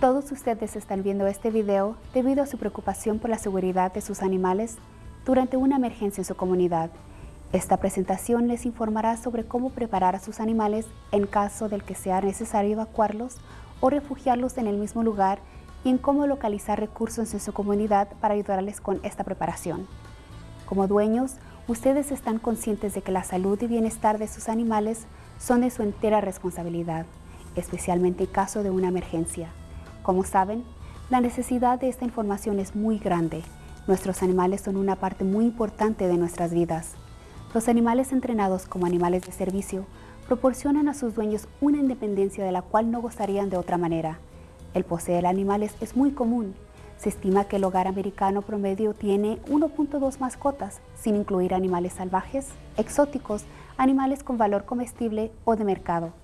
Todos ustedes están viendo este video debido a su preocupación por la seguridad de sus animales durante una emergencia en su comunidad. Esta presentación les informará sobre cómo preparar a sus animales en caso del que sea necesario evacuarlos o refugiarlos en el mismo lugar y en cómo localizar recursos en su comunidad para ayudarles con esta preparación. Como dueños, ustedes están conscientes de que la salud y bienestar de sus animales son de su entera responsabilidad, especialmente en caso de una emergencia. Como saben, la necesidad de esta información es muy grande. Nuestros animales son una parte muy importante de nuestras vidas. Los animales entrenados como animales de servicio proporcionan a sus dueños una independencia de la cual no gozarían de otra manera. El poseer animales es muy común. Se estima que el hogar americano promedio tiene 1.2 mascotas, sin incluir animales salvajes, exóticos, animales con valor comestible o de mercado.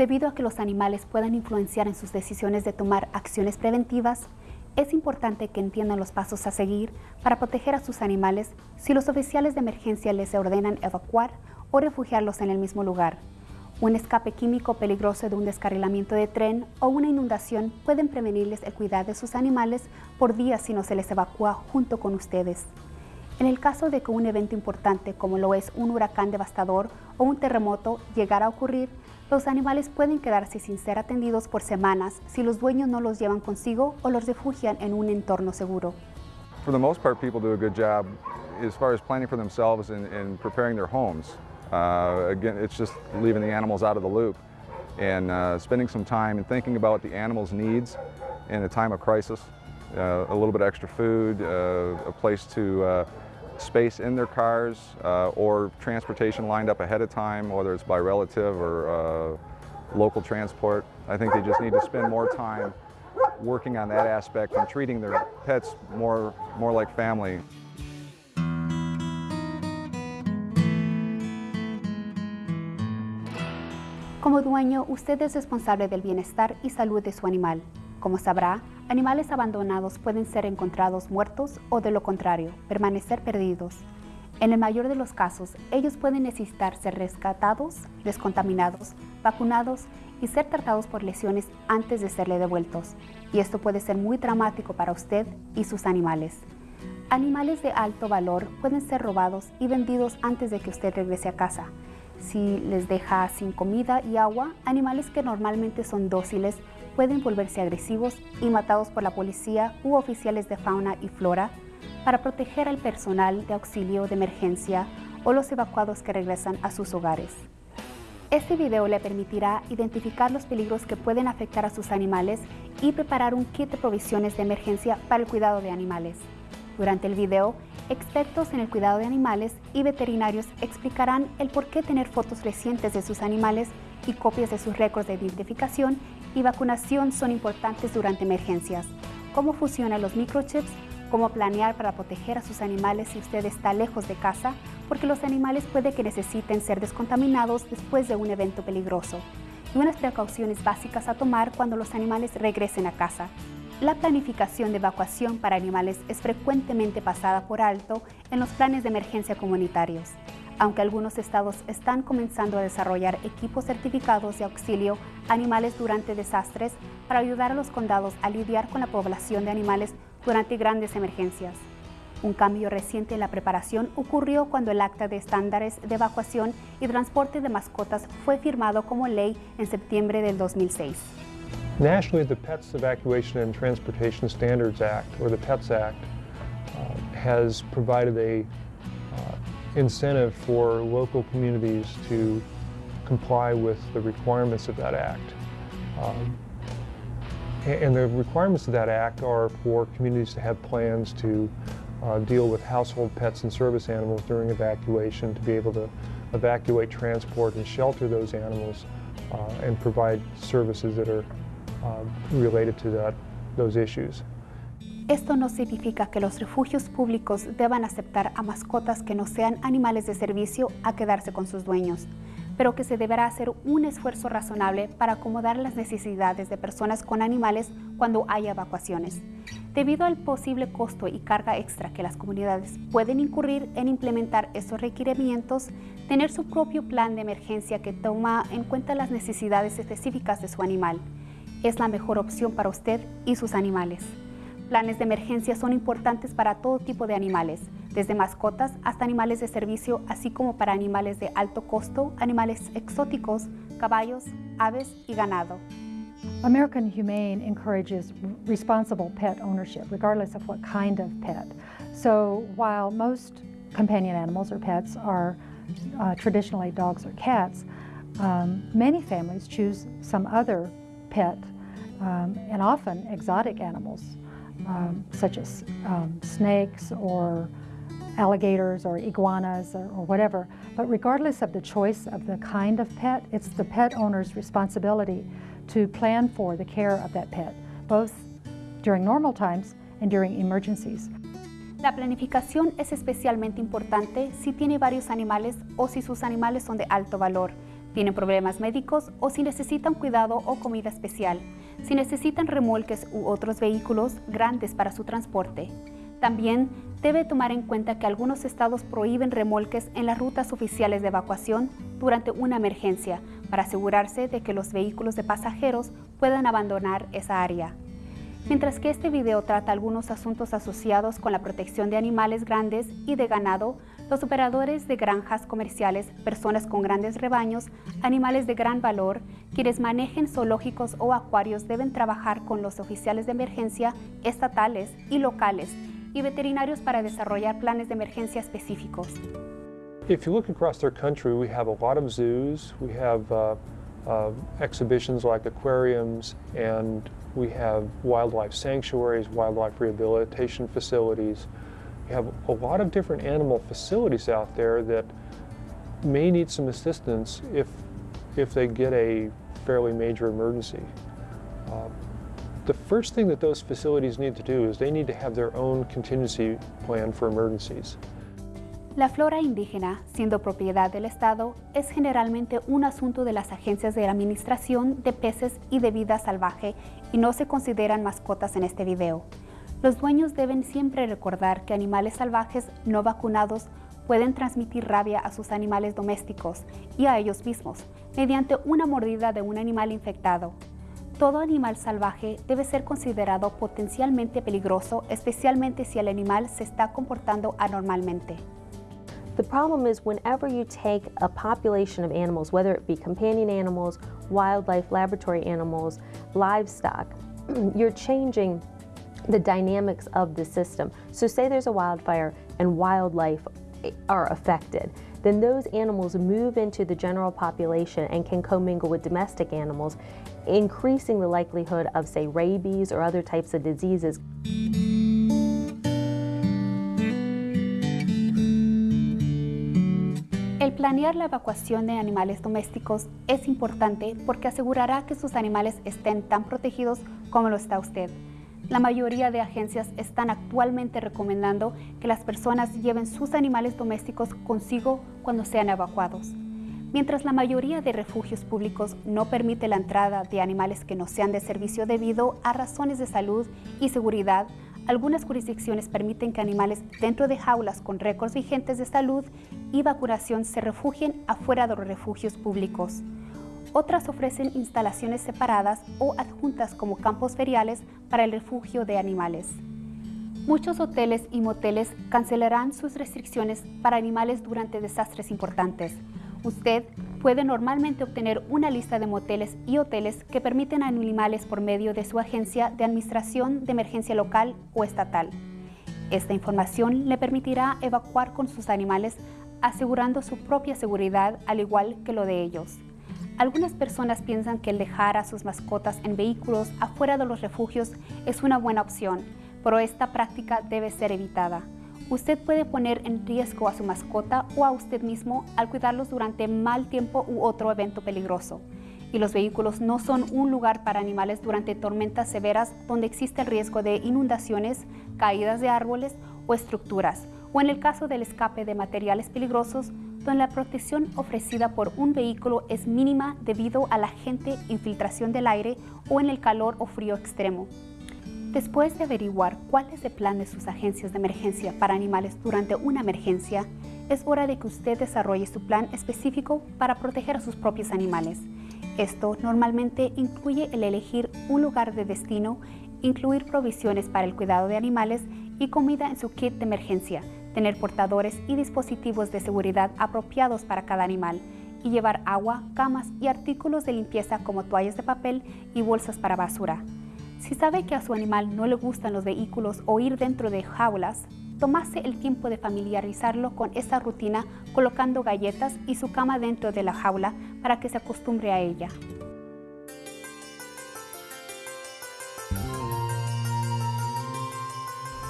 Debido a que los animales puedan influenciar en sus decisiones de tomar acciones preventivas, es importante que entiendan los pasos a seguir para proteger a sus animales si los oficiales de emergencia les ordenan evacuar o refugiarlos en el mismo lugar. Un escape químico peligroso de un descarrilamiento de tren o una inundación pueden prevenirles el cuidado de sus animales por días si no se les evacúa junto con ustedes. En el caso de que un evento importante como lo es un huracán devastador o un terremoto llegara a ocurrir, los animales pueden quedarse sin ser atendidos por semanas si los dueños no los llevan consigo o los refugian en un entorno seguro. For the most part, people do a good job as far as planning for themselves and, and preparing their homes. Uh, again, it's just leaving the animals out of the loop and uh, spending some time and thinking about the animal's needs in a time of crisis. Uh, a little bit extra food, uh, a place to uh, space in their cars uh, or transportation lined up ahead of time, whether it's by relative or uh, local transport. I think they just need to spend more time working on that aspect and treating their pets more, more like family. Como dueño, usted es responsable del bienestar y salud de su animal. Como sabrá, animales abandonados pueden ser encontrados muertos o de lo contrario, permanecer perdidos. En el mayor de los casos, ellos pueden necesitar ser rescatados, descontaminados, vacunados y ser tratados por lesiones antes de serle devueltos. Y esto puede ser muy dramático para usted y sus animales. Animales de alto valor pueden ser robados y vendidos antes de que usted regrese a casa. Si les deja sin comida y agua, animales que normalmente son dóciles pueden volverse agresivos y matados por la policía u oficiales de fauna y flora para proteger al personal de auxilio de emergencia o los evacuados que regresan a sus hogares. Este video le permitirá identificar los peligros que pueden afectar a sus animales y preparar un kit de provisiones de emergencia para el cuidado de animales. Durante el video, expertos en el cuidado de animales y veterinarios explicarán el por qué tener fotos recientes de sus animales y copias de sus récords de identificación y vacunación son importantes durante emergencias. Cómo funcionan los microchips, cómo planear para proteger a sus animales si usted está lejos de casa, porque los animales puede que necesiten ser descontaminados después de un evento peligroso. Y unas precauciones básicas a tomar cuando los animales regresen a casa. La planificación de evacuación para animales es frecuentemente pasada por alto en los planes de emergencia comunitarios aunque algunos estados están comenzando a desarrollar equipos certificados de auxilio animales durante desastres para ayudar a los condados a lidiar con la población de animales durante grandes emergencias. Un cambio reciente en la preparación ocurrió cuando el Acta de Estándares de Evacuación y Transporte de Mascotas fue firmado como ley en septiembre del 2006. Nationally, the Pets Evacuation and Transportation Standards Act, or the PETS Act, uh, has provided a incentive for local communities to comply with the requirements of that act. Um, and the requirements of that act are for communities to have plans to uh, deal with household pets and service animals during evacuation, to be able to evacuate, transport, and shelter those animals uh, and provide services that are uh, related to that, those issues. Esto no significa que los refugios públicos deban aceptar a mascotas que no sean animales de servicio a quedarse con sus dueños, pero que se deberá hacer un esfuerzo razonable para acomodar las necesidades de personas con animales cuando haya evacuaciones. Debido al posible costo y carga extra que las comunidades pueden incurrir en implementar estos requerimientos, tener su propio plan de emergencia que toma en cuenta las necesidades específicas de su animal es la mejor opción para usted y sus animales. Planes de emergencia son importantes para todo tipo de animales, desde mascotas hasta animales de servicio, así como para animales de alto costo, animales exóticos, caballos, aves y ganado. American Humane encourages responsible pet ownership, regardless of what kind of pet. So while most companion animals or pets are uh, traditionally dogs or cats, um, many families choose some other pet um, and often exotic animals, um, such as um, snakes or alligators or iguanas or, or, whatever. But regardless of the choice of the kind of pet, it's the pet owner's responsibility to plan for the care of that pet, both during normal times and during emergencies. La planificación es especialmente importante si tiene varios animales o si sus animales son de alto valor, tienen problemas médicos o si necesitan cuidado o comida especial, si necesitan remolques u otros vehículos grandes para su transporte. También debe tomar en cuenta que algunos estados prohíben remolques en las rutas oficiales de evacuación durante una emergencia para asegurarse de que los vehículos de pasajeros puedan abandonar esa área. Mientras que este video trata algunos asuntos asociados con la protección de animales grandes y de ganado, los operadores de granjas comerciales, personas con grandes rebaños, animales de gran valor, quienes manejen zoológicos o acuarios deben trabajar con los oficiales de emergencia estatales y locales y veterinarios para desarrollar planes de emergencia específicos. If you look across our country, we have a lot of zoos, we have uh, uh, exhibitions like aquariums, and we have wildlife sanctuaries, wildlife rehabilitation facilities. We have a lot of different animal facilities out there that may need some assistance if, if they get a fairly major emergency. Uh, the first thing that those facilities need to do is they need to have their own contingency plan for emergencies. La flora indígena, siendo propiedad del Estado, es generalmente un asunto de las agencias de Administración de Peces y de Vida Salvaje y no se consideran mascotas en este video. Los dueños deben siempre recordar que animales salvajes no vacunados pueden transmitir rabia a sus animales domésticos y a ellos mismos mediante una mordida de un animal infectado. Todo animal salvaje debe ser considerado potencialmente peligroso, especialmente si el animal se está comportando anormalmente. The problem is whenever you take a population of animals, whether it be companion animals, wildlife, laboratory animals, livestock, you're changing the dynamics of the system. So say there's a wildfire and wildlife eh, are affected, then those animals move into the general population and can commingle with domestic animals, increasing the likelihood of, say, rabies or other types of diseases. El planear la evacuación de animales domésticos es importante porque asegurará que sus animales estén tan protegidos como lo está usted. La mayoría de agencias están actualmente recomendando que las personas lleven sus animales domésticos consigo cuando sean evacuados. Mientras la mayoría de refugios públicos no permite la entrada de animales que no sean de servicio debido a razones de salud y seguridad, algunas jurisdicciones permiten que animales dentro de jaulas con récords vigentes de salud y vacunación se refugien afuera de los refugios públicos. Otras ofrecen instalaciones separadas o adjuntas como campos feriales para el refugio de animales. Muchos hoteles y moteles cancelarán sus restricciones para animales durante desastres importantes. Usted puede normalmente obtener una lista de moteles y hoteles que permiten animales por medio de su agencia de administración de emergencia local o estatal. Esta información le permitirá evacuar con sus animales asegurando su propia seguridad al igual que lo de ellos. Algunas personas piensan que el dejar a sus mascotas en vehículos afuera de los refugios es una buena opción, pero esta práctica debe ser evitada. Usted puede poner en riesgo a su mascota o a usted mismo al cuidarlos durante mal tiempo u otro evento peligroso. Y los vehículos no son un lugar para animales durante tormentas severas donde existe el riesgo de inundaciones, caídas de árboles o estructuras, o en el caso del escape de materiales peligrosos, donde la protección ofrecida por un vehículo es mínima debido a la gente infiltración del aire o en el calor o frío extremo. Después de averiguar cuál es el plan de sus agencias de emergencia para animales durante una emergencia, es hora de que usted desarrolle su plan específico para proteger a sus propios animales. Esto normalmente incluye el elegir un lugar de destino, incluir provisiones para el cuidado de animales y comida en su kit de emergencia, tener portadores y dispositivos de seguridad apropiados para cada animal, y llevar agua, camas y artículos de limpieza como toallas de papel y bolsas para basura. Si sabe que a su animal no le gustan los vehículos o ir dentro de jaulas, tomase el tiempo de familiarizarlo con esta rutina colocando galletas y su cama dentro de la jaula para que se acostumbre a ella.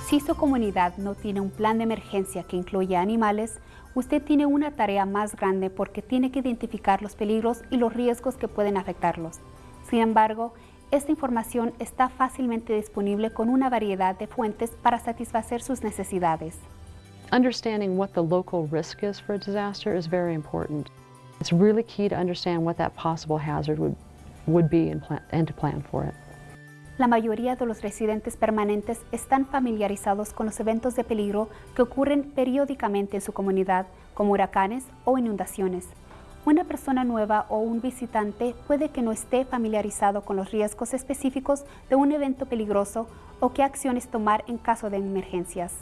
Si su comunidad no tiene un plan de emergencia que incluya animales, usted tiene una tarea más grande porque tiene que identificar los peligros y los riesgos que pueden afectarlos. Sin embargo, esta información está fácilmente disponible con una variedad de fuentes para satisfacer sus necesidades. Understanding what the local risk is for a disaster is very important. It's really key to understand what that possible hazard would, would be and, plan, and to plan for it. La mayoría de los residentes permanentes están familiarizados con los eventos de peligro que ocurren periódicamente en su comunidad, como huracanes o inundaciones. Una persona nueva o un visitante puede que no esté familiarizado con los riesgos específicos de un evento peligroso o qué acciones tomar en caso de emergencias.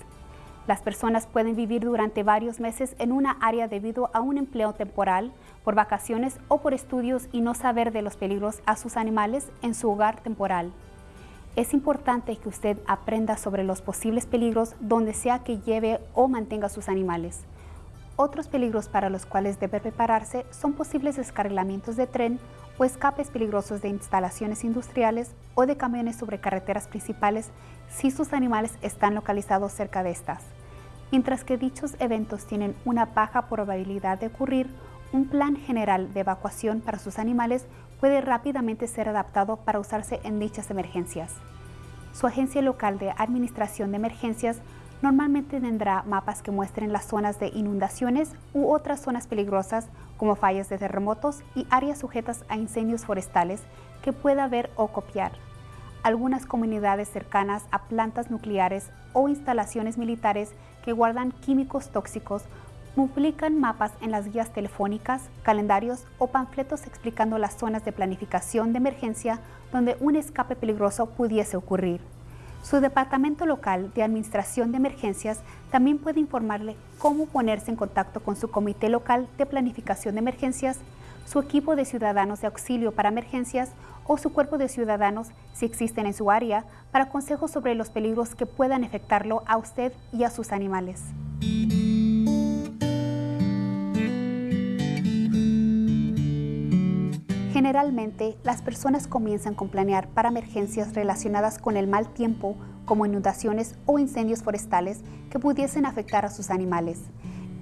Las personas pueden vivir durante varios meses en una área debido a un empleo temporal, por vacaciones o por estudios y no saber de los peligros a sus animales en su hogar temporal. Es importante que usted aprenda sobre los posibles peligros donde sea que lleve o mantenga sus animales. Otros peligros para los cuales debe prepararse son posibles descarrilamientos de tren o escapes peligrosos de instalaciones industriales o de camiones sobre carreteras principales si sus animales están localizados cerca de estas. Mientras que dichos eventos tienen una baja probabilidad de ocurrir, un plan general de evacuación para sus animales puede rápidamente ser adaptado para usarse en dichas emergencias. Su agencia local de administración de emergencias Normalmente tendrá mapas que muestren las zonas de inundaciones u otras zonas peligrosas como fallas de terremotos y áreas sujetas a incendios forestales que pueda ver o copiar. Algunas comunidades cercanas a plantas nucleares o instalaciones militares que guardan químicos tóxicos publican mapas en las guías telefónicas, calendarios o panfletos explicando las zonas de planificación de emergencia donde un escape peligroso pudiese ocurrir. Su departamento local de administración de emergencias también puede informarle cómo ponerse en contacto con su comité local de planificación de emergencias, su equipo de ciudadanos de auxilio para emergencias o su cuerpo de ciudadanos si existen en su área para consejos sobre los peligros que puedan afectarlo a usted y a sus animales. Generalmente, las personas comienzan con planear para emergencias relacionadas con el mal tiempo, como inundaciones o incendios forestales que pudiesen afectar a sus animales.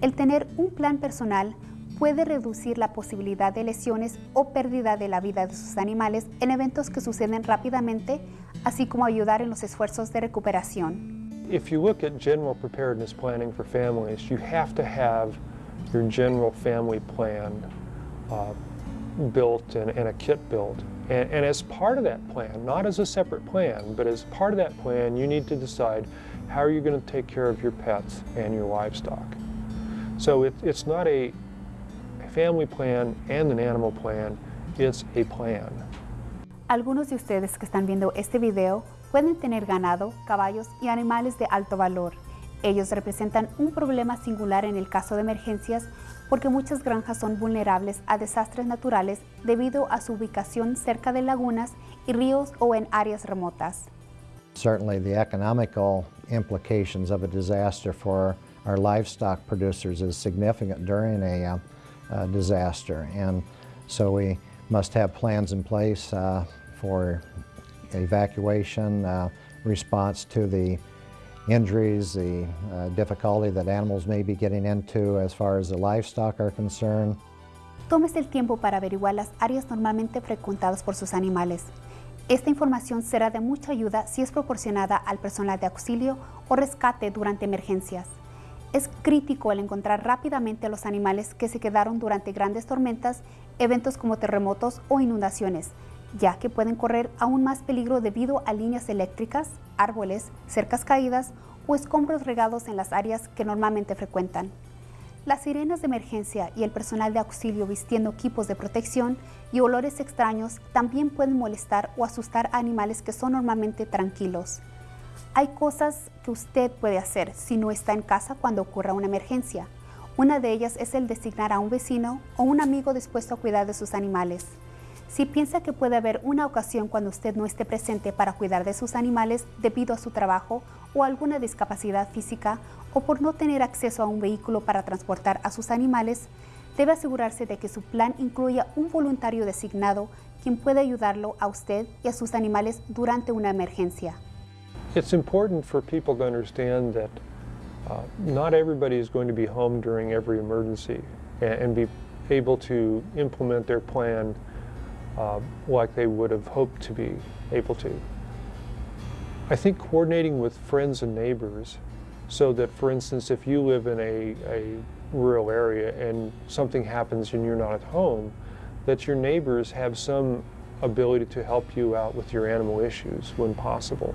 El tener un plan personal puede reducir la posibilidad de lesiones o pérdida de la vida de sus animales en eventos que suceden rápidamente, así como ayudar en los esfuerzos de recuperación. If you look at general preparedness planning for families, you have to have your general family plan uh, built and, and a kit built. And, and, as part of that plan, not as a separate plan, but as part of that plan, you need to decide how are you going to take care of your pets and your livestock. So it, it's not a family plan and an animal plan, it's a plan. Algunos de ustedes que están viendo este video pueden tener ganado, caballos y animales de alto valor. Ellos representan un problema singular en el caso de emergencias porque muchas granjas son vulnerables a desastres naturales debido a su ubicación cerca de lagunas y ríos o en áreas remotas. Certainly the economical implications of a disaster for our livestock producers is significant during a uh, uh, disaster and so we must have plans in place uh, for evacuation, uh, response to the injuries, the uh, difficulty that animals may be getting into as far as the livestock are concerned. Tómese el tiempo para averiguar las áreas normalmente frecuentadas por sus animales. Esta información será de mucha ayuda si es proporcionada al personal de auxilio o rescate durante emergencias. Es crítico el encontrar rápidamente a los animales que se quedaron durante grandes tormentas, eventos como terremotos o inundaciones, ya que pueden correr aún más peligro debido a líneas eléctricas, árboles, cercas caídas o escombros regados en las áreas que normalmente frecuentan. las sirenas de emergencia y el personal de auxilio vistiendo equipos de protección y olores extraños también pueden molestar o asustar a animales que son normalmente tranquilos. Hay cosas que usted puede hacer si no está en casa cuando ocurra una emergencia. Una de ellas es el designar a un vecino o un amigo dispuesto a cuidar de sus animales. Si piensa que puede haber una ocasión cuando usted no esté presente para cuidar de sus animales debido a su trabajo o alguna discapacidad física o por no tener acceso a un vehículo para transportar a sus animales, debe asegurarse de que su plan incluya un voluntario designado quien pueda ayudarlo a usted y a sus animales durante una emergencia. It's important for people to understand that uh, not everybody is going to be home during every emergency and, and be able to implement their plan uh, like they would have hoped to be able to. I think coordinating with friends and neighbors so that, for instance, if you live in a, a rural area and something happens and you're not at home, that your neighbors have some ability to help you out with your animal issues when possible.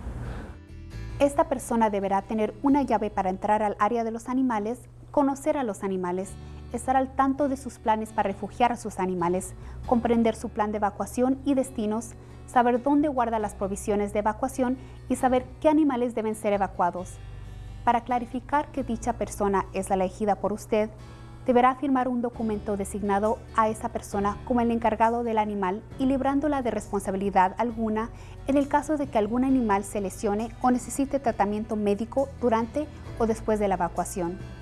Esta persona deberá tener una llave para entrar al área de los animales, conocer a los animales, estar al tanto de sus planes para refugiar a sus animales, comprender su plan de evacuación y destinos, saber dónde guarda las provisiones de evacuación y saber qué animales deben ser evacuados. Para clarificar que dicha persona es la elegida por usted, deberá firmar un documento designado a esa persona como el encargado del animal y librándola de responsabilidad alguna en el caso de que algún animal se lesione o necesite tratamiento médico durante o después de la evacuación.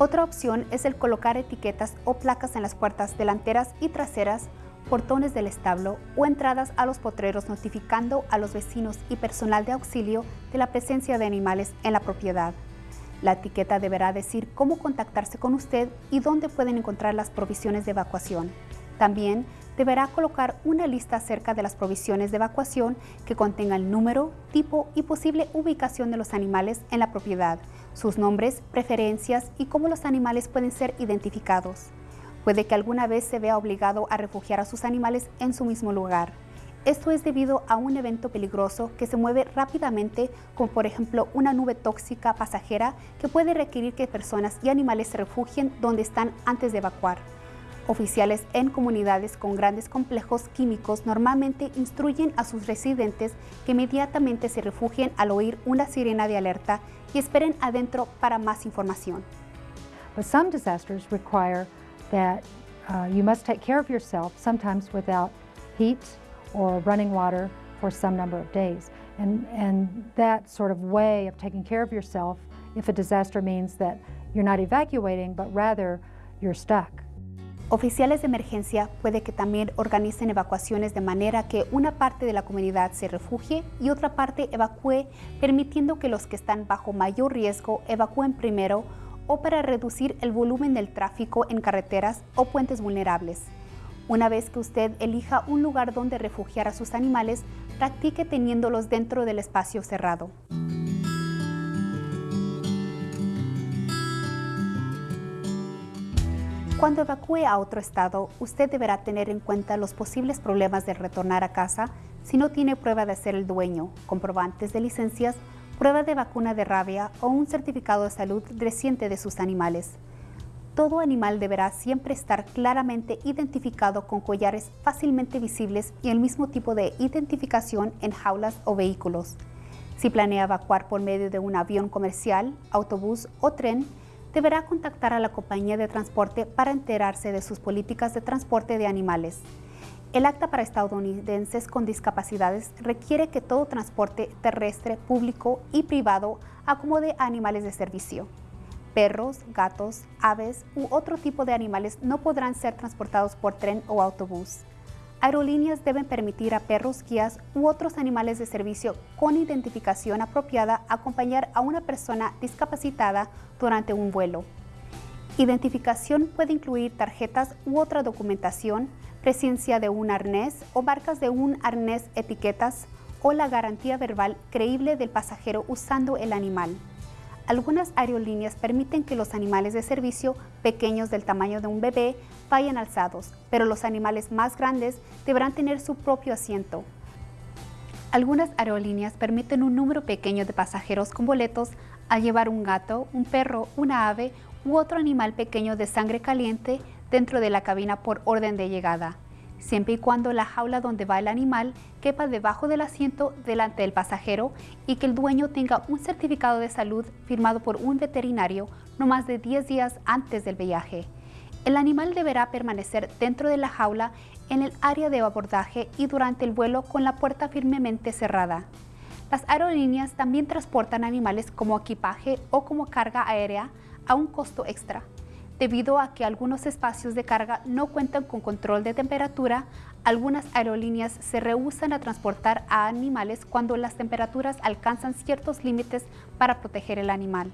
Otra opción es el colocar etiquetas o placas en las puertas delanteras y traseras, portones del establo o entradas a los potreros notificando a los vecinos y personal de auxilio de la presencia de animales en la propiedad. La etiqueta deberá decir cómo contactarse con usted y dónde pueden encontrar las provisiones de evacuación. También deberá colocar una lista acerca de las provisiones de evacuación que contenga el número, tipo y posible ubicación de los animales en la propiedad, sus nombres, preferencias y cómo los animales pueden ser identificados. Puede que alguna vez se vea obligado a refugiar a sus animales en su mismo lugar. Esto es debido a un evento peligroso que se mueve rápidamente, como por ejemplo una nube tóxica pasajera que puede requerir que personas y animales se refugien donde están antes de evacuar. Oficiales en comunidades con grandes complejos químicos normalmente instruyen a sus residentes que inmediatamente se refugien al oír una sirena de alerta y esperen adentro para más información. But some disasters require that uh, you must take care of yourself, sometimes without heat or running water for some number of days. And, and that sort of way of taking care of yourself, if a disaster means that you're not evacuating, but rather you're stuck. Oficiales de emergencia puede que también organicen evacuaciones de manera que una parte de la comunidad se refugie y otra parte evacúe, permitiendo que los que están bajo mayor riesgo evacúen primero o para reducir el volumen del tráfico en carreteras o puentes vulnerables. Una vez que usted elija un lugar donde refugiar a sus animales, practique teniéndolos dentro del espacio cerrado. Cuando evacúe a otro estado, usted deberá tener en cuenta los posibles problemas de retornar a casa si no tiene prueba de ser el dueño, comprobantes de licencias, prueba de vacuna de rabia o un certificado de salud reciente de sus animales. Todo animal deberá siempre estar claramente identificado con collares fácilmente visibles y el mismo tipo de identificación en jaulas o vehículos. Si planea evacuar por medio de un avión comercial, autobús o tren, deberá contactar a la compañía de transporte para enterarse de sus políticas de transporte de animales. El acta para estadounidenses con discapacidades requiere que todo transporte terrestre, público y privado acomode a animales de servicio. Perros, gatos, aves u otro tipo de animales no podrán ser transportados por tren o autobús. Aerolíneas deben permitir a perros, guías u otros animales de servicio con identificación apropiada acompañar a una persona discapacitada durante un vuelo. Identificación puede incluir tarjetas u otra documentación, presencia de un arnés o marcas de un arnés, etiquetas o la garantía verbal creíble del pasajero usando el animal. Algunas aerolíneas permiten que los animales de servicio pequeños del tamaño de un bebé vayan alzados, pero los animales más grandes deberán tener su propio asiento. Algunas aerolíneas permiten un número pequeño de pasajeros con boletos al llevar un gato, un perro, una ave u otro animal pequeño de sangre caliente dentro de la cabina por orden de llegada, siempre y cuando la jaula donde va el animal quepa debajo del asiento delante del pasajero y que el dueño tenga un certificado de salud firmado por un veterinario no más de 10 días antes del viaje. El animal deberá permanecer dentro de la jaula en el área de abordaje y durante el vuelo con la puerta firmemente cerrada. Las aerolíneas también transportan animales como equipaje o como carga aérea a un costo extra. Debido a que algunos espacios de carga no cuentan con control de temperatura, algunas aerolíneas se rehusan a transportar a animales cuando las temperaturas alcanzan ciertos límites para proteger el animal.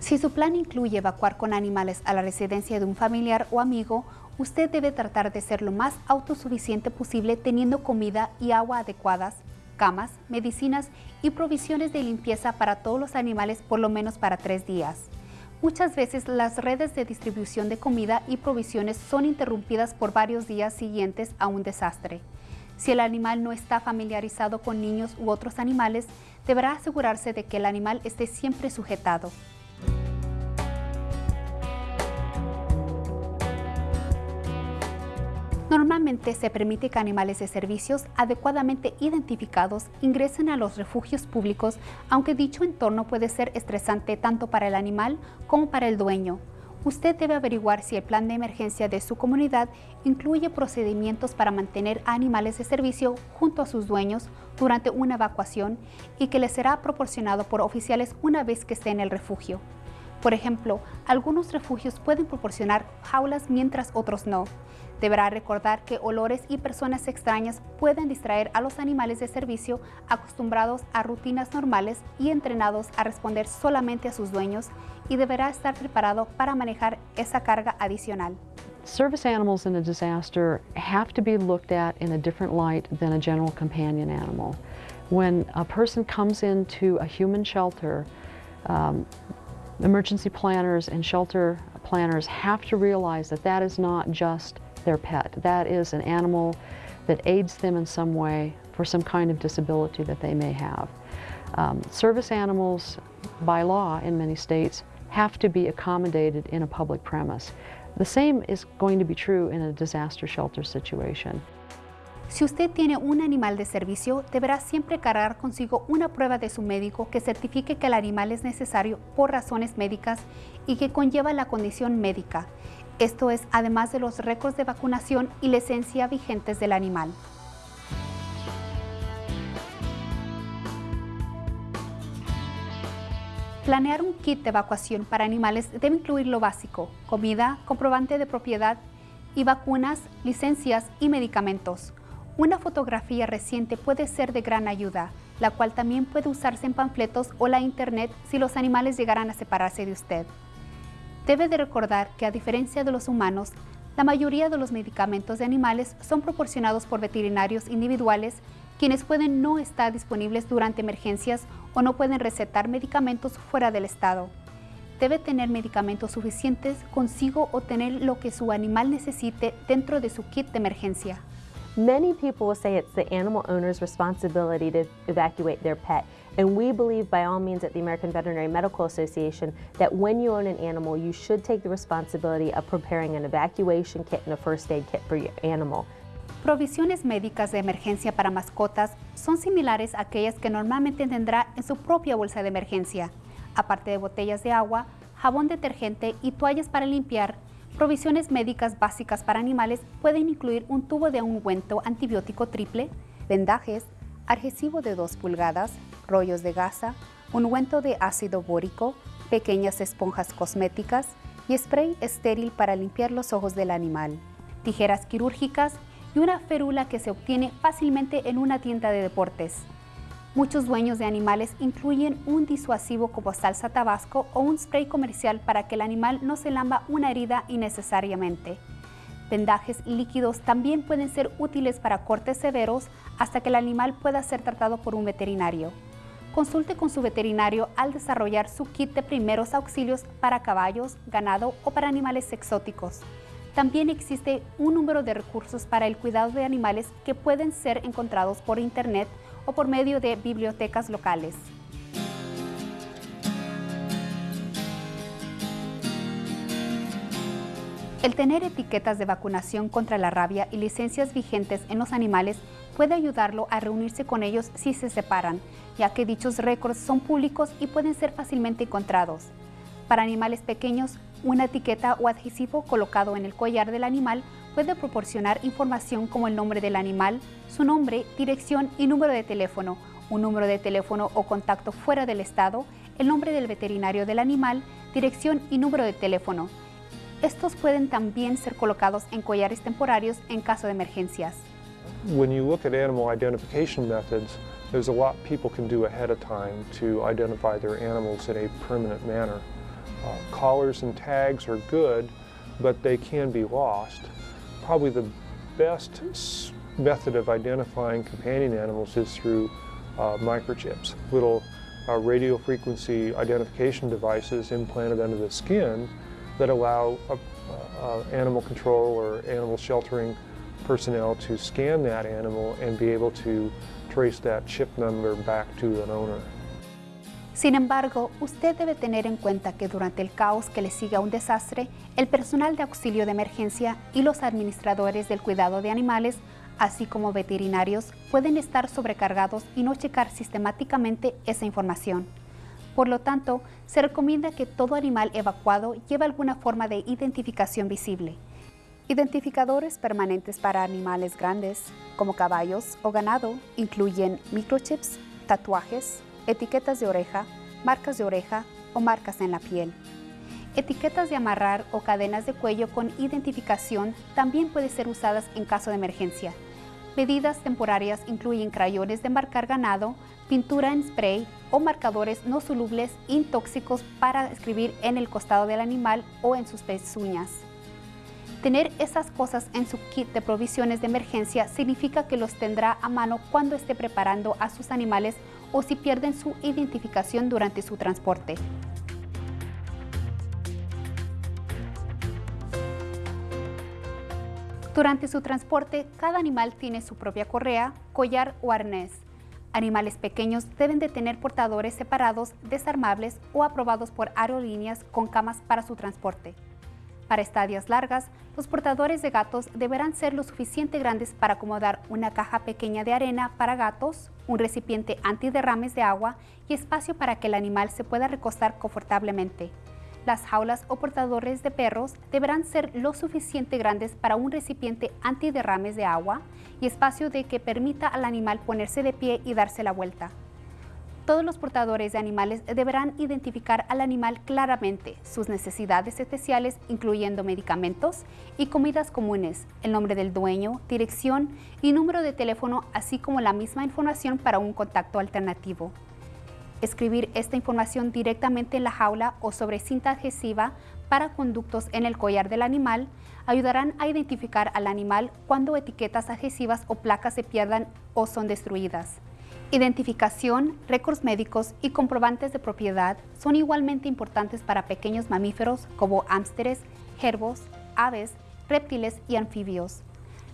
Si su plan incluye evacuar con animales a la residencia de un familiar o amigo, usted debe tratar de ser lo más autosuficiente posible teniendo comida y agua adecuadas, camas, medicinas y provisiones de limpieza para todos los animales por lo menos para tres días. Muchas veces las redes de distribución de comida y provisiones son interrumpidas por varios días siguientes a un desastre. Si el animal no está familiarizado con niños u otros animales, deberá asegurarse de que el animal esté siempre sujetado. Normalmente se permite que animales de servicios adecuadamente identificados ingresen a los refugios públicos, aunque dicho entorno puede ser estresante tanto para el animal como para el dueño. Usted debe averiguar si el plan de emergencia de su comunidad incluye procedimientos para mantener animales de servicio junto a sus dueños durante una evacuación y que les será proporcionado por oficiales una vez que esté en el refugio. Por ejemplo, algunos refugios pueden proporcionar jaulas mientras otros no. Deberá recordar que olores y personas extrañas pueden distraer a los animales de servicio acostumbrados a rutinas normales y entrenados a responder solamente a sus dueños y deberá estar preparado para manejar esa carga adicional. Service animals in a disaster have to be looked at in a different light than a general companion animal. When a person comes into a human shelter, um, emergency planners and shelter planners have to realize that that is not just their pet. That is an animal that aids them in some way for some kind of disability that they may have. Um, service animals, by law in many states, have to be accommodated in a public premise. The same is going to be true in a disaster shelter situation. Si usted tiene un animal de servicio, deberá siempre cargar consigo una prueba de su médico que certifique que el animal es necesario por razones médicas y que conlleva la condición médica. Esto es además de los récords de vacunación y licencia vigentes del animal. Planear un kit de evacuación para animales debe incluir lo básico, comida, comprobante de propiedad y vacunas, licencias y medicamentos. Una fotografía reciente puede ser de gran ayuda, la cual también puede usarse en panfletos o la internet si los animales llegaran a separarse de usted. Debe de recordar que a diferencia de los humanos, la mayoría de los medicamentos de animales son proporcionados por veterinarios individuales, quienes pueden no estar disponibles durante emergencias o no pueden recetar medicamentos fuera del estado. Debe tener medicamentos suficientes consigo o tener lo que su animal necesite dentro de su kit de emergencia. Many people will say it's the animal owner's responsibility to evacuate their pet. And we believe by all means at the American Veterinary Medical Association that when you own an animal, you should take the responsibility of preparing an evacuation kit and a first aid kit for your animal. Provisiones médicas de emergencia para mascotas son similares a aquellas que normalmente tendrá en su propia bolsa de emergencia, aparte de botellas de agua, jabón detergente y toallas para limpiar Provisiones médicas básicas para animales pueden incluir un tubo de ungüento antibiótico triple, vendajes, adhesivo de 2 pulgadas, rollos de gasa, ungüento de ácido bórico, pequeñas esponjas cosméticas y spray estéril para limpiar los ojos del animal, tijeras quirúrgicas y una férula que se obtiene fácilmente en una tienda de deportes. Muchos dueños de animales incluyen un disuasivo como salsa tabasco o un spray comercial para que el animal no se lamba una herida innecesariamente. Vendajes líquidos también pueden ser útiles para cortes severos hasta que el animal pueda ser tratado por un veterinario. Consulte con su veterinario al desarrollar su kit de primeros auxilios para caballos, ganado o para animales exóticos. También existe un número de recursos para el cuidado de animales que pueden ser encontrados por internet o por medio de bibliotecas locales. El tener etiquetas de vacunación contra la rabia y licencias vigentes en los animales puede ayudarlo a reunirse con ellos si se separan, ya que dichos récords son públicos y pueden ser fácilmente encontrados. Para animales pequeños, una etiqueta o adhesivo colocado en el collar del animal puede proporcionar información como el nombre del animal, su nombre, dirección y número de teléfono, un número de teléfono o contacto fuera del estado, el nombre del veterinario del animal, dirección y número de teléfono. Estos pueden también ser colocados en collares temporarios en caso de emergencias. When you look at animal identification methods, there's a lot people can do ahead of time to identify their animals in a permanent manner. Uh, collars and tags are good, but they can be lost. Probably the best method of identifying companion animals is through uh, microchips, little uh, radio frequency identification devices implanted under the skin that allow animal control or animal sheltering personnel to scan that animal and be able to trace that chip number back to an owner. Sin embargo, usted debe tener en cuenta que durante el caos que le sigue a un desastre, el personal de auxilio de emergencia y los administradores del cuidado de animales, así como veterinarios, pueden estar sobrecargados y no checar sistemáticamente esa información. Por lo tanto, se recomienda que todo animal evacuado lleve alguna forma de identificación visible. Identificadores permanentes para animales grandes, como caballos o ganado, incluyen microchips, tatuajes, etiquetas de oreja, marcas de oreja o marcas en la piel. Etiquetas de amarrar o cadenas de cuello con identificación también pueden ser usadas en caso de emergencia. Medidas temporarias incluyen crayones de marcar ganado, pintura en spray o marcadores no solubles intóxicos para escribir en el costado del animal o en sus pezuñas. Tener esas cosas en su kit de provisiones de emergencia significa que los tendrá a mano cuando esté preparando a sus animales o si pierden su identificación durante su transporte. Durante su transporte, cada animal tiene su propia correa, collar o arnés. Animales pequeños deben de tener portadores separados, desarmables o aprobados por aerolíneas con camas para su transporte. Para estadias largas, los portadores de gatos deberán ser lo suficiente grandes para acomodar una caja pequeña de arena para gatos, un recipiente antiderrames de agua y espacio para que el animal se pueda recostar confortablemente. Las jaulas o portadores de perros deberán ser lo suficiente grandes para un recipiente antiderrames de agua y espacio de que permita al animal ponerse de pie y darse la vuelta. Todos los portadores de animales deberán identificar al animal claramente, sus necesidades especiales, incluyendo medicamentos y comidas comunes, el nombre del dueño, dirección y número de teléfono, así como la misma información para un contacto alternativo. Escribir esta información directamente en la jaula o sobre cinta adhesiva para conductos en el collar del animal ayudarán a identificar al animal cuando etiquetas adhesivas o placas se pierdan o son destruidas. Identificación, récords médicos y comprobantes de propiedad son igualmente importantes para pequeños mamíferos como hámsteres, gerbos, aves, reptiles y anfibios.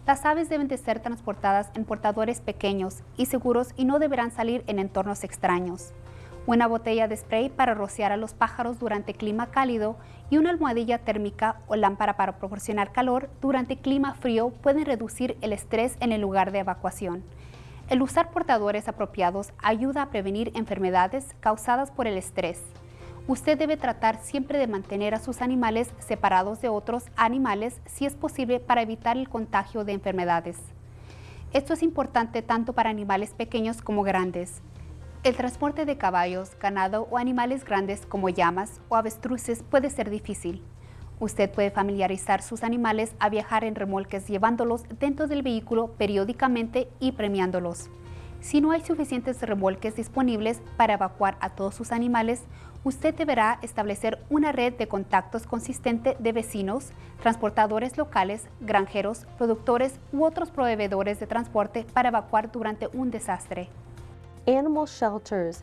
Las aves deben de ser transportadas en portadores pequeños y seguros y no deberán salir en entornos extraños. Una botella de spray para rociar a los pájaros durante clima cálido y una almohadilla térmica o lámpara para proporcionar calor durante clima frío pueden reducir el estrés en el lugar de evacuación. El usar portadores apropiados ayuda a prevenir enfermedades causadas por el estrés. Usted debe tratar siempre de mantener a sus animales separados de otros animales si es posible para evitar el contagio de enfermedades. Esto es importante tanto para animales pequeños como grandes. El transporte de caballos, ganado o animales grandes como llamas o avestruces puede ser difícil. Usted puede familiarizar sus animales a viajar en remolques llevándolos dentro del vehículo periódicamente y premiándolos. Si no hay suficientes remolques disponibles para evacuar a todos sus animales, usted deberá establecer una red de contactos consistente de vecinos, transportadores locales, granjeros, productores u otros proveedores de transporte para evacuar durante un desastre. Animal shelters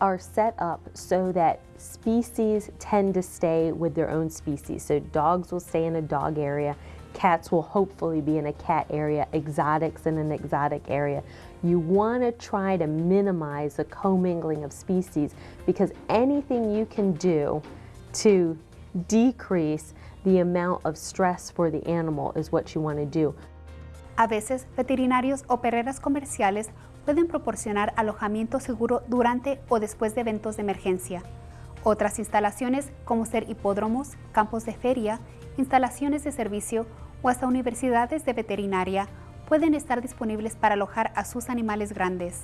are set up so that species tend to stay with their own species. So dogs will stay in a dog area, Cats will hopefully be in a cat area, exotics in an exotic area. You want to try to minimize the commingling of species because anything you can do to decrease the amount of stress for the animal is what you want to do. A veces, veterinarios o perreras comerciales pueden proporcionar alojamiento seguro durante o después de eventos de emergencia. Otras instalaciones, como ser hipódromos, campos de feria, instalaciones de servicio o hasta universidades de veterinaria, pueden estar disponibles para alojar a sus animales grandes.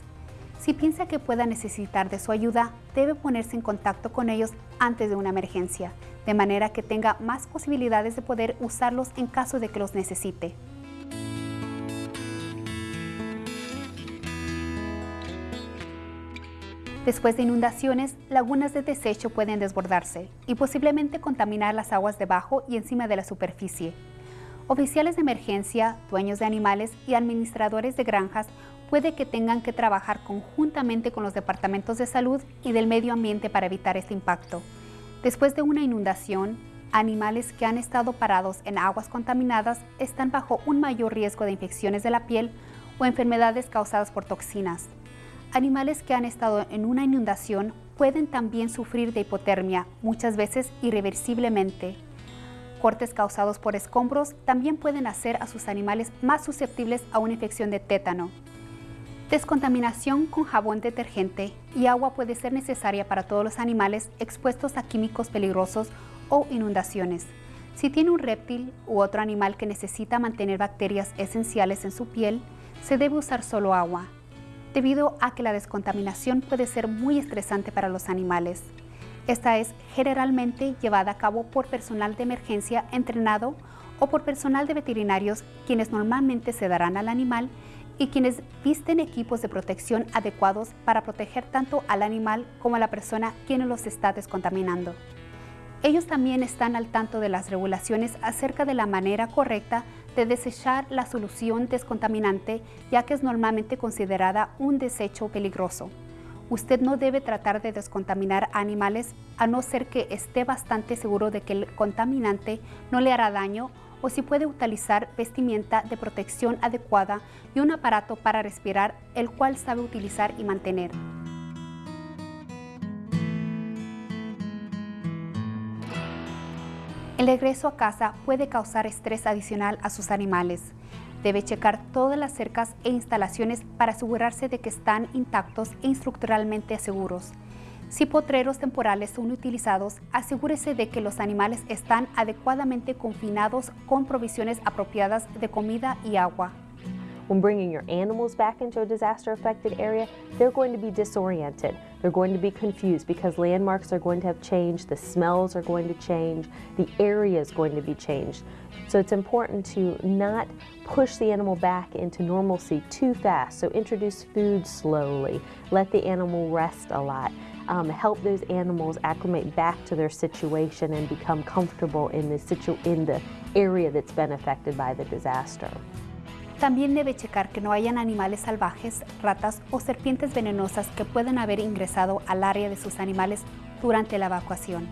Si piensa que pueda necesitar de su ayuda, debe ponerse en contacto con ellos antes de una emergencia, de manera que tenga más posibilidades de poder usarlos en caso de que los necesite. Después de inundaciones, lagunas de desecho pueden desbordarse y posiblemente contaminar las aguas debajo y encima de la superficie. Oficiales de emergencia, dueños de animales y administradores de granjas puede que tengan que trabajar conjuntamente con los departamentos de salud y del medio ambiente para evitar este impacto. Después de una inundación, animales que han estado parados en aguas contaminadas están bajo un mayor riesgo de infecciones de la piel o enfermedades causadas por toxinas. Animales que han estado en una inundación pueden también sufrir de hipotermia, muchas veces irreversiblemente. Cortes causados por escombros también pueden hacer a sus animales más susceptibles a una infección de tétano. Descontaminación con jabón detergente y agua puede ser necesaria para todos los animales expuestos a químicos peligrosos o inundaciones. Si tiene un reptil u otro animal que necesita mantener bacterias esenciales en su piel, se debe usar solo agua, debido a que la descontaminación puede ser muy estresante para los animales. Esta es generalmente llevada a cabo por personal de emergencia entrenado o por personal de veterinarios quienes normalmente se darán al animal y quienes visten equipos de protección adecuados para proteger tanto al animal como a la persona quien los está descontaminando. Ellos también están al tanto de las regulaciones acerca de la manera correcta de desechar la solución descontaminante, ya que es normalmente considerada un desecho peligroso. Usted no debe tratar de descontaminar animales a no ser que esté bastante seguro de que el contaminante no le hará daño o si puede utilizar vestimenta de protección adecuada y un aparato para respirar, el cual sabe utilizar y mantener. El regreso a casa puede causar estrés adicional a sus animales. Debe checar todas las cercas e instalaciones para asegurarse de que están intactos e estructuralmente seguros. Si potreros temporales son utilizados, asegúrese de que los animales están adecuadamente confinados con provisiones apropiadas de comida y agua. When bringing your animals back into a disaster affected area, they're going to be disoriented. They're going to be confused because landmarks are going to have changed, the smells are going to change, the area is going to be changed. So it's important to not push the animal back into normalcy too fast. So introduce food slowly, let the animal rest a lot. Um, help those animals acclimate back to their situation and become comfortable in the, situ in the area that's been affected by the disaster. También debe checar que no hayan animales salvajes, ratas o serpientes venenosas que puedan haber ingresado al área de sus animales durante la evacuación.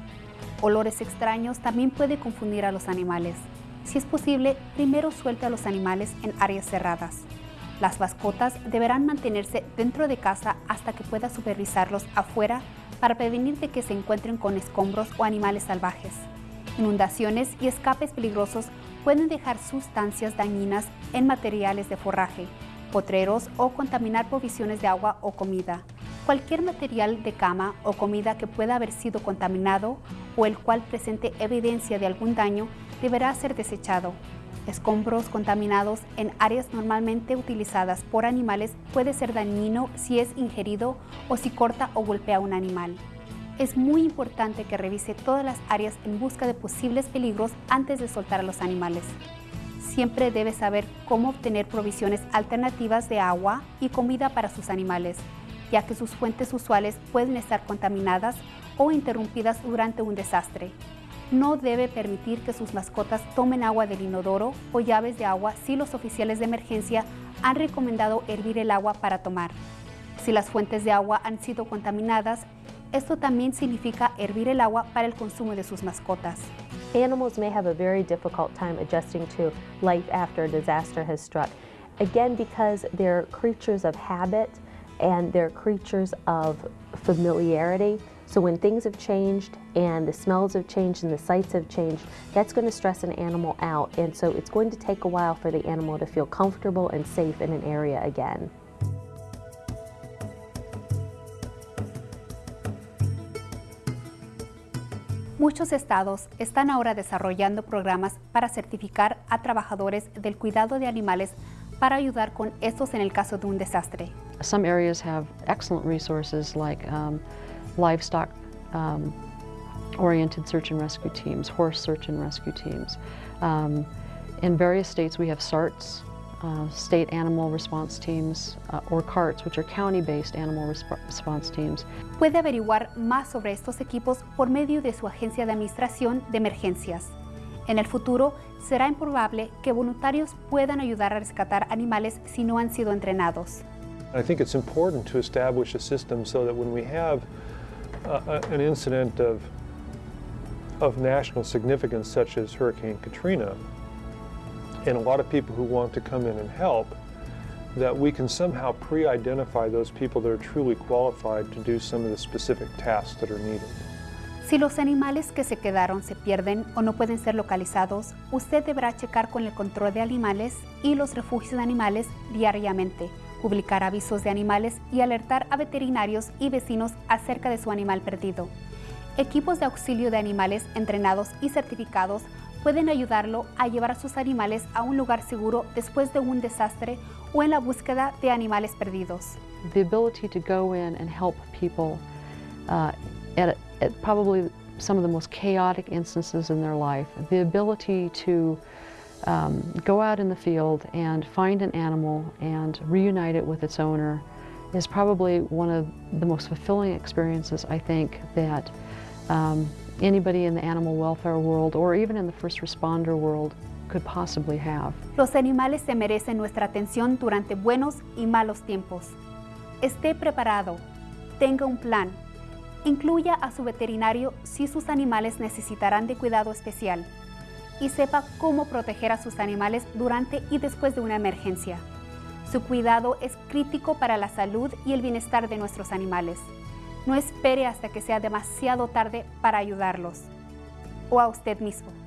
Olores extraños también puede confundir a los animales. Si es posible, primero suelte a los animales en áreas cerradas. Las mascotas deberán mantenerse dentro de casa hasta que pueda supervisarlos afuera para prevenir de que se encuentren con escombros o animales salvajes. Inundaciones y escapes peligrosos pueden dejar sustancias dañinas en materiales de forraje, potreros o contaminar provisiones de agua o comida. Cualquier material de cama o comida que pueda haber sido contaminado o el cual presente evidencia de algún daño deberá ser desechado. Escombros contaminados en áreas normalmente utilizadas por animales puede ser dañino si es ingerido o si corta o golpea a un animal es muy importante que revise todas las áreas en busca de posibles peligros antes de soltar a los animales. Siempre debe saber cómo obtener provisiones alternativas de agua y comida para sus animales, ya que sus fuentes usuales pueden estar contaminadas o interrumpidas durante un desastre. No debe permitir que sus mascotas tomen agua del inodoro o llaves de agua si los oficiales de emergencia han recomendado hervir el agua para tomar. Si las fuentes de agua han sido contaminadas, esto también significa hervir el agua para el consumo de sus mascotas. Animals may have a very difficult time adjusting to life after a disaster has struck. Again, because they're creatures of habit and they're creatures of familiarity. So when things have changed and the smells have changed and the sights have changed, that's going to stress an animal out. And so it's going to take a while for the animal to feel comfortable and safe in an area again. Muchos estados están ahora desarrollando programas para certificar a trabajadores del cuidado de animales para ayudar con estos en el caso de un desastre. Some areas have excellent resources like um, livestock um, search and rescue teams, horse search and rescue teams. Um, in various states we have SARTs, uh, state animal response teams, uh, or CARTs, which are county-based animal resp response teams. Puede averiguar más sobre estos equipos por medio de su agencia de administración de emergencias. En el futuro, será improbable que voluntarios puedan ayudar a rescatar animales si no han sido entrenados. I think it's important to establish a system so that when we have uh, an incident of, of national significance such as Hurricane Katrina, and a lot of people who want to come in and help, that we can somehow pre-identify those people that are truly qualified to do some of the specific tasks that are needed. Si los animales que se quedaron se pierden o no pueden ser localizados, usted deberá checar con el control de animales y los refugios de animales diariamente, publicar avisos de animales y alertar a veterinarios y vecinos acerca de su animal perdido. Equipos de auxilio de animales entrenados y certificados pueden ayudarlo a llevar a sus animales a un lugar seguro después de un desastre o en la búsqueda de animales perdidos. The ability to go in and help people uh, at, at probably some of the most chaotic instances in their life, the ability to um, go out in the field and find an animal and reunite it with its owner is probably one of the most fulfilling experiences I think that um, anybody in the animal welfare world or even in the first responder world could possibly have. Los animales se merecen nuestra atención durante buenos y malos tiempos. Esté preparado, tenga un plan, incluya a su veterinario si sus animales necesitarán de cuidado especial y sepa cómo proteger a sus animales durante y después de una emergencia. Su cuidado es crítico para la salud y el bienestar de nuestros animales. No espere hasta que sea demasiado tarde para ayudarlos o a usted mismo.